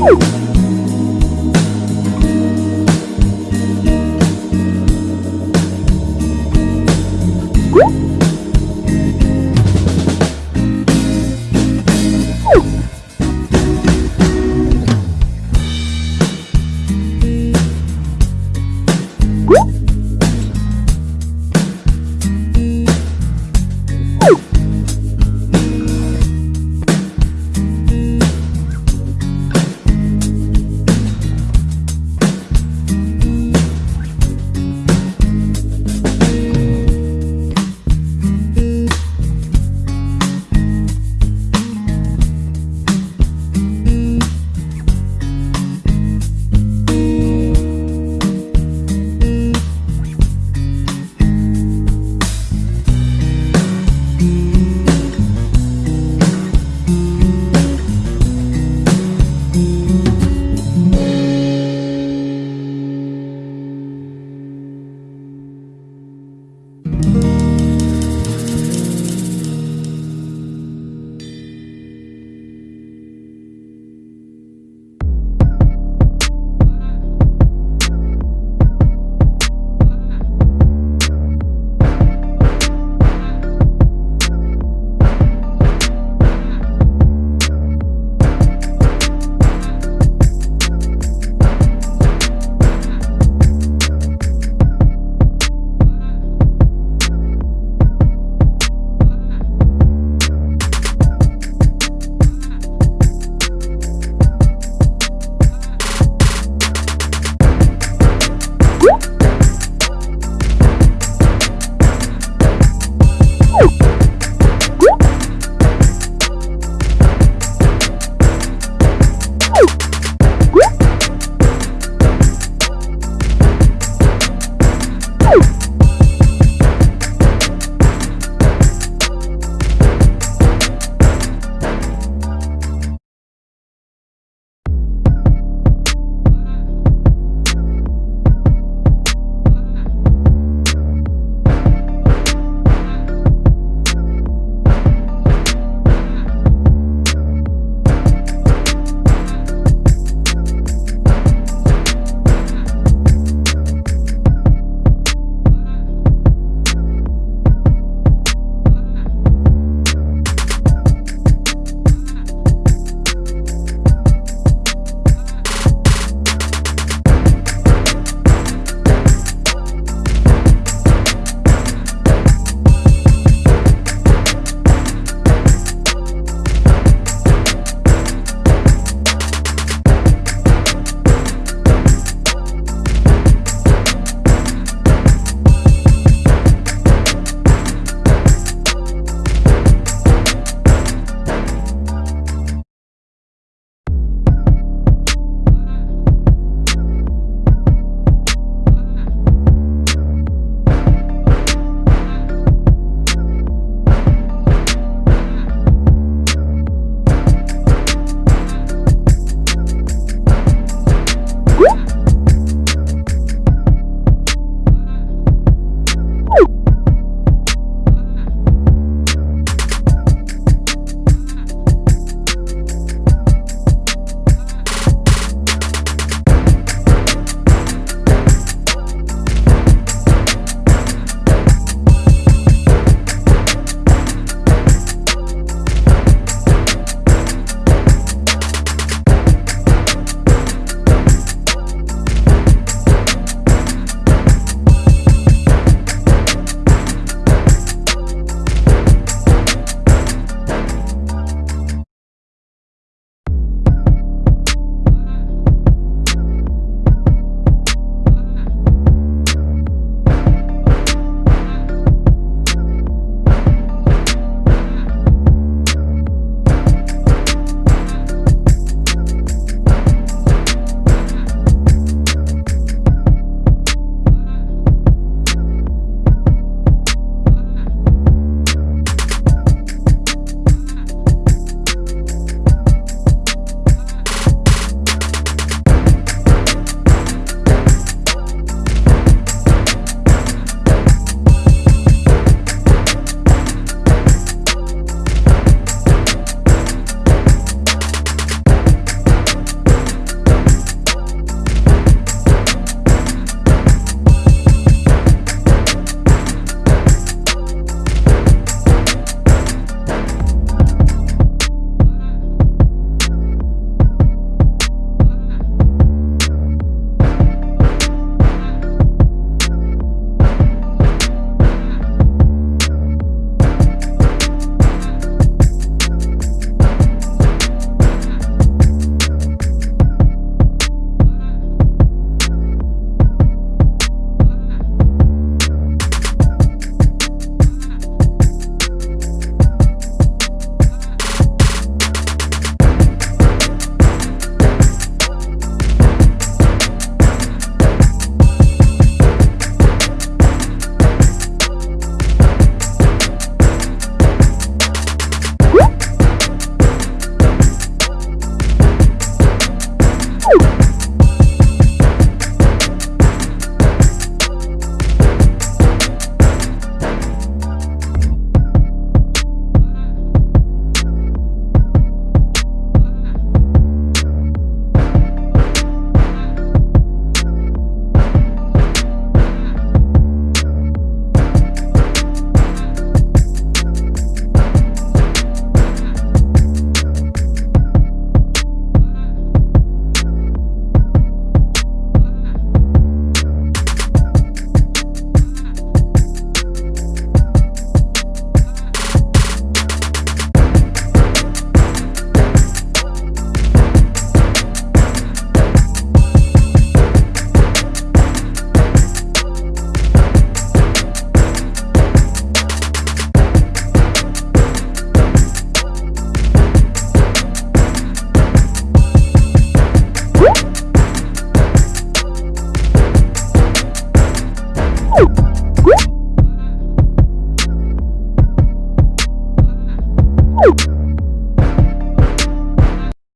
Woo!